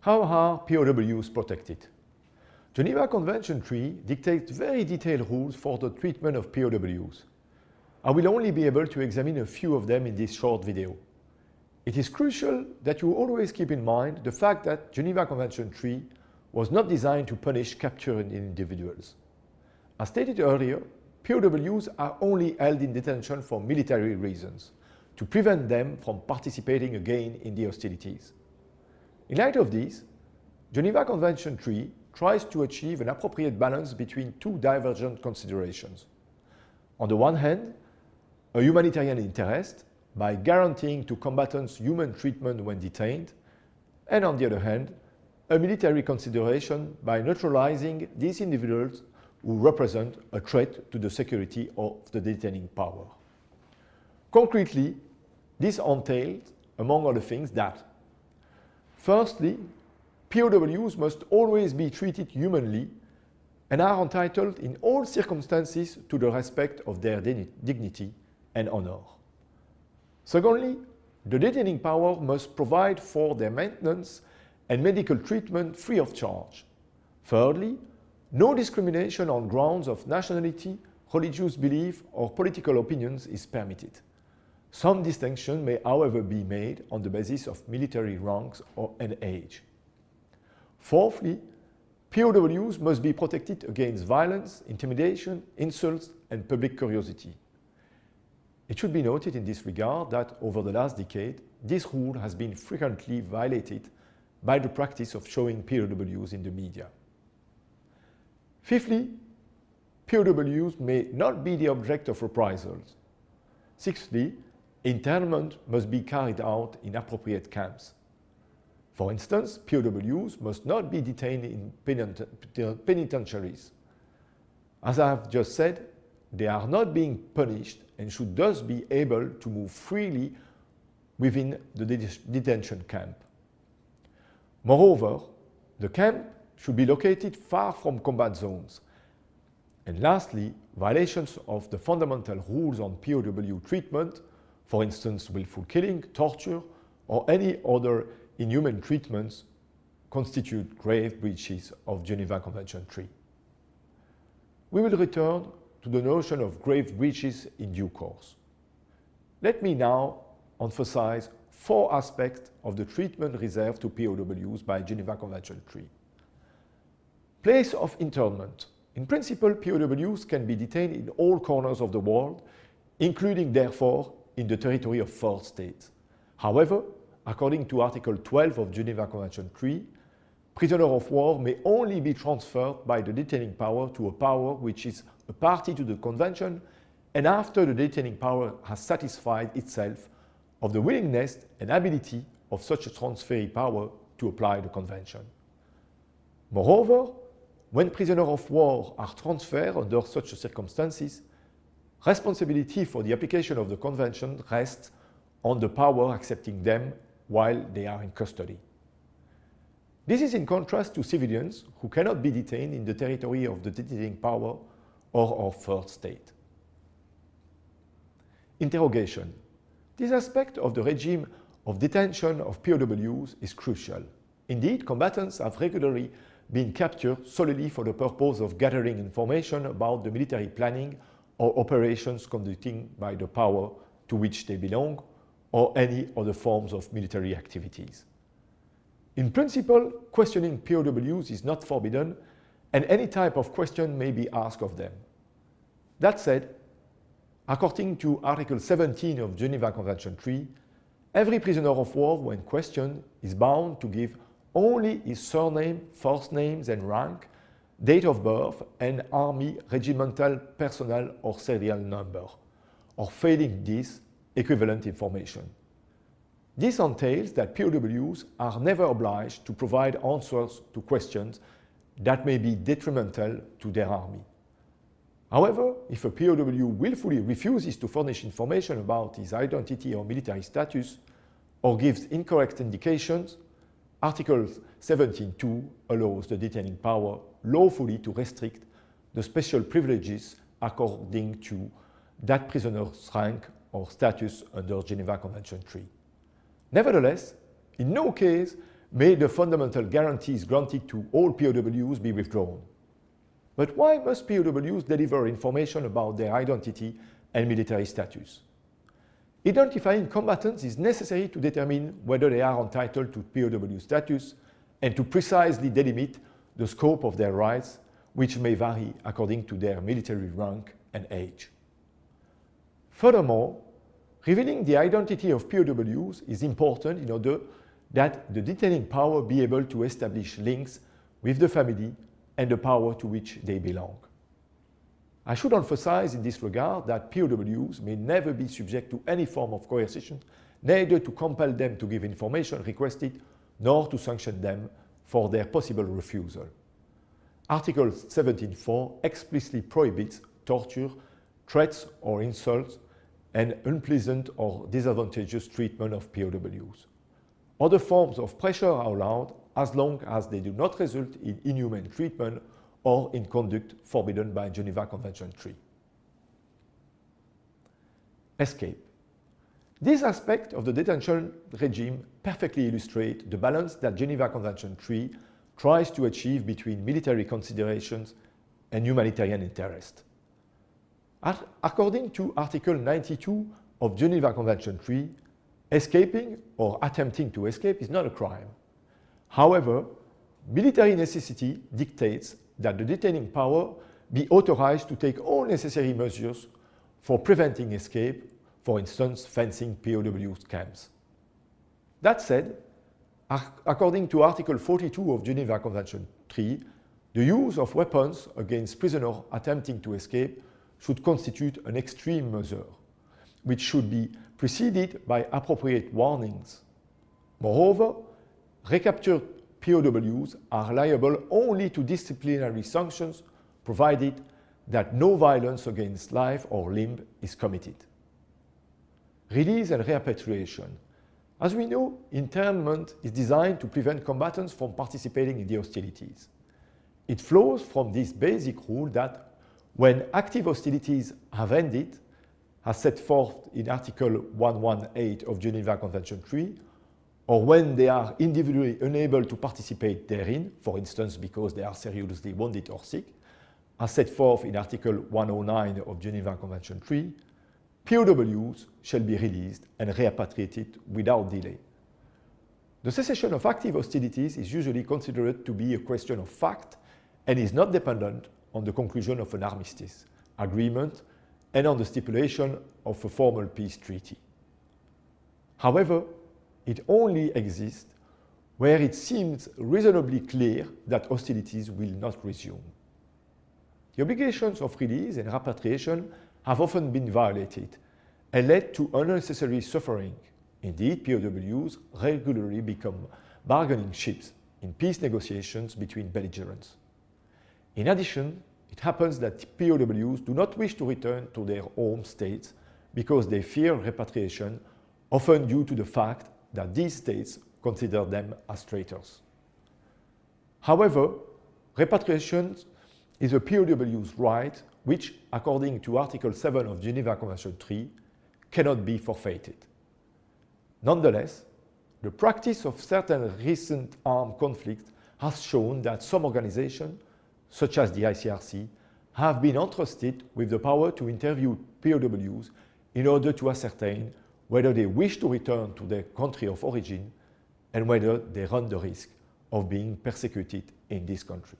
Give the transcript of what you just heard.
How are POWs protected? Geneva Convention 3 dictates very detailed rules for the treatment of POWs. I will only be able to examine a few of them in this short video. It is crucial that you always keep in mind the fact that Geneva Convention 3 was not designed to punish captured individuals. As stated earlier, POWs are only held in detention for military reasons, to prevent them from participating again in the hostilities. In light of this, Geneva Convention 3 tries to achieve an appropriate balance between two divergent considerations. On the one hand, a humanitarian interest by guaranteeing to combatants human treatment when detained, and on the other hand, a military consideration by neutralizing these individuals who represent a threat to the security of the detaining power. Concretely, this entails, among other things, that firstly, POWs must always be treated humanly and are entitled in all circumstances to the respect of their dignity and honor. Secondly, the detaining power must provide for their maintenance and medical treatment free of charge. Thirdly, no discrimination on grounds of nationality, religious belief or political opinions is permitted. Some distinction may however be made on the basis of military ranks or an age. Fourthly, POWs must be protected against violence, intimidation, insults and public curiosity. It should be noted in this regard that over the last decade, this rule has been frequently violated by the practice of showing POWs in the media. Fifthly, POWs may not be the object of reprisals. Sixthly, internment must be carried out in appropriate camps. For instance, POWs must not be detained in penitentiaries. As I have just said, they are not being punished and should thus be able to move freely within the detention camp. Moreover, the camp should be located far from combat zones. And lastly, violations of the fundamental rules on POW treatment, for instance willful killing, torture or any other inhuman treatments constitute grave breaches of Geneva Convention 3. We will return to the notion of grave breaches in due course. Let me now emphasize four aspects of the treatment reserved to POWs by Geneva Convention 3. Place of internment. In principle, POWs can be detained in all corners of the world, including therefore in the territory of four states. However, according to Article 12 of Geneva Convention 3, prisoner of war may only be transferred by the detaining power to a power which is a party to the convention and after the detaining power has satisfied itself of the willingness and ability of such a transferee power to apply the convention. Moreover, when prisoners of war are transferred under such circumstances, responsibility for the application of the convention rests on the power accepting them while they are in custody. This is in contrast to civilians who cannot be detained in the territory of the detaining power or of third state. Interrogation. This aspect of the regime of detention of POWs is crucial. Indeed, combatants have regularly been captured solely for the purpose of gathering information about the military planning or operations conducting by the power to which they belong or any other forms of military activities. In principle, questioning POWs is not forbidden and any type of question may be asked of them. That said, according to Article 17 of Geneva Convention 3, every prisoner of war, when questioned, is bound to give only his surname, first names and rank, date of birth and army regimental personnel or serial number, or failing this, equivalent information. This entails that POWs are never obliged to provide answers to questions that may be detrimental to their army. However, if a POW willfully refuses to furnish information about his identity or military status, or gives incorrect indications, Article 17.2 allows the detaining power lawfully to restrict the special privileges according to that prisoner's rank or status under Geneva Convention 3. Nevertheless, in no case may the fundamental guarantees granted to all POWs be withdrawn. But why must POWs deliver information about their identity and military status? Identifying combatants is necessary to determine whether they are entitled to POW status and to precisely delimit the scope of their rights, which may vary according to their military rank and age. Furthermore, revealing the identity of POWs is important in order that the detaining power be able to establish links with the family and the power to which they belong. I should emphasize in this regard that POWs may never be subject to any form of coercion, neither to compel them to give information requested, nor to sanction them for their possible refusal. Article 17.4 explicitly prohibits torture, threats or insults, and unpleasant or disadvantageous treatment of POWs. Other forms of pressure are allowed as long as they do not result in inhuman treatment or in conduct forbidden by Geneva Convention 3. Escape. This aspect of the detention regime perfectly illustrates the balance that Geneva Convention 3 tries to achieve between military considerations and humanitarian interest. According to Article 92 of Geneva Convention 3, escaping or attempting to escape is not a crime. However, military necessity dictates that the detaining power be authorized to take all necessary measures for preventing escape, for instance, fencing POW camps. That said, according to Article 42 of Geneva Convention 3, the use of weapons against prisoners attempting to escape should constitute an extreme measure, which should be preceded by appropriate warnings. Moreover, recaptured POWs are liable only to disciplinary sanctions provided that no violence against life or limb is committed. Release and repatriation. As we know, internment is designed to prevent combatants from participating in the hostilities. It flows from this basic rule that when active hostilities have ended, as set forth in Article 118 of Geneva Convention 3, or when they are individually unable to participate therein, for instance because they are seriously wounded or sick, as set forth in Article 109 of Geneva Convention 3, POWs shall be released and repatriated without delay. The cessation of active hostilities is usually considered to be a question of fact and is not dependent on the conclusion of an armistice agreement and on the stipulation of a formal peace treaty. However, it only exists where it seems reasonably clear that hostilities will not resume. The obligations of release and repatriation have often been violated and led to unnecessary suffering. Indeed, POWs regularly become bargaining chips in peace negotiations between belligerents. In addition, it happens that POWs do not wish to return to their home states because they fear repatriation, often due to the fact that these states consider them as traitors. However, repatriation is a POW's right which, according to Article 7 of the Geneva Convention 3, cannot be forfeited. Nonetheless, the practice of certain recent armed conflicts has shown that some organizations, such as the ICRC, have been entrusted with the power to interview POWs in order to ascertain whether they wish to return to their country of origin and whether they run the risk of being persecuted in this country.